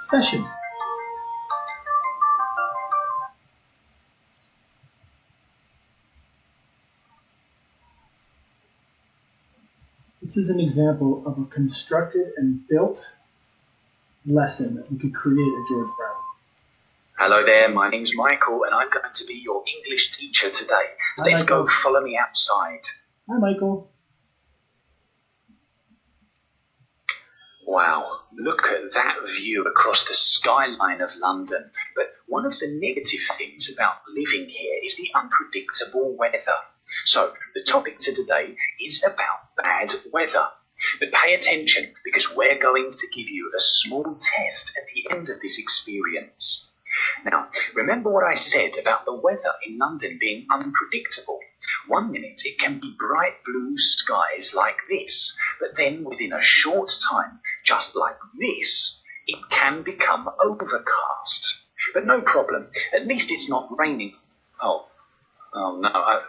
session. This is an example of a constructed and built lesson that we could create at George Brown. Hello there, my name's Michael and I'm going to be your English teacher today. Hi, Let's go follow me outside. Hi, Michael. Wow, look at that view across the skyline of London. But one of the negative things about living here is the unpredictable weather. So, the topic to today is about bad weather. But pay attention because we're going to give you a small test at the end of this experience. Now, remember what I said about the weather in London being unpredictable. One minute it can be bright blue skies like this, but then within a short time, just like this, it can become overcast. But no problem, at least it's not raining. Oh, oh no, I,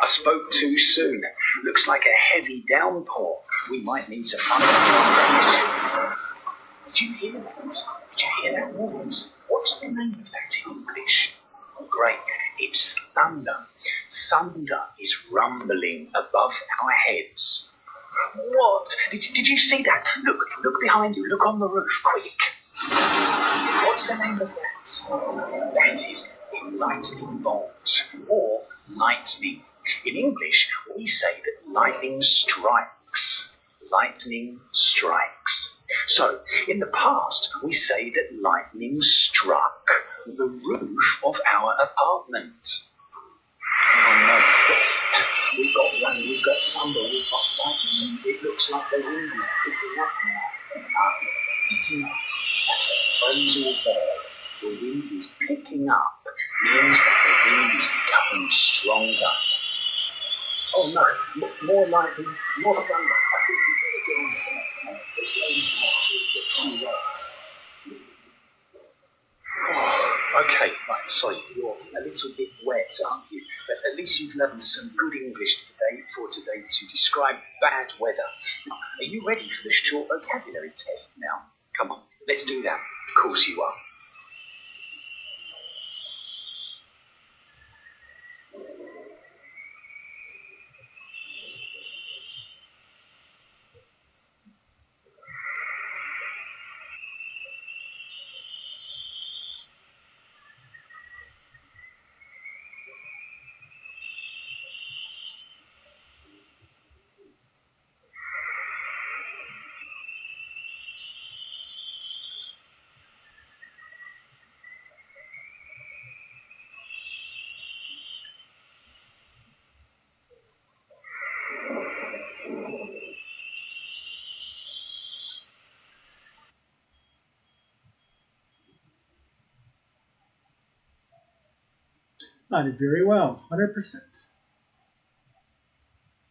I spoke too soon. Looks like a heavy downpour. We might need to find a place. Did you hear that? Did you hear that noise? What's the name of that in English? Oh, great. It's thunder. Thunder is rumbling above our heads. What? Did you, did you see that? Look, look behind you. Look on the roof, quick. What's the name of that? That is a lightning bolt or lightning. In English, we say that lightning strikes. Lightning strikes. So, in the past, we say that lightning struck the roof of our apartment. Oh no, we've got rain, we've got thunder, we've got lightning, it looks like the wind is picking up now. Up, picking up. That's a phrasal verb. The wind is picking up means that the wind is becoming stronger. Oh no, m- more lightning, more thunder. I think we better get inside. Let's go inside. We'll wet. Oh, okay, right, sorry, you're a little bit wet, aren't you? Least you've learned some good English today for today to describe bad weather. Now, are you ready for the short vocabulary test now? Come on, let's do that. Of course you are. I did very well, 100%.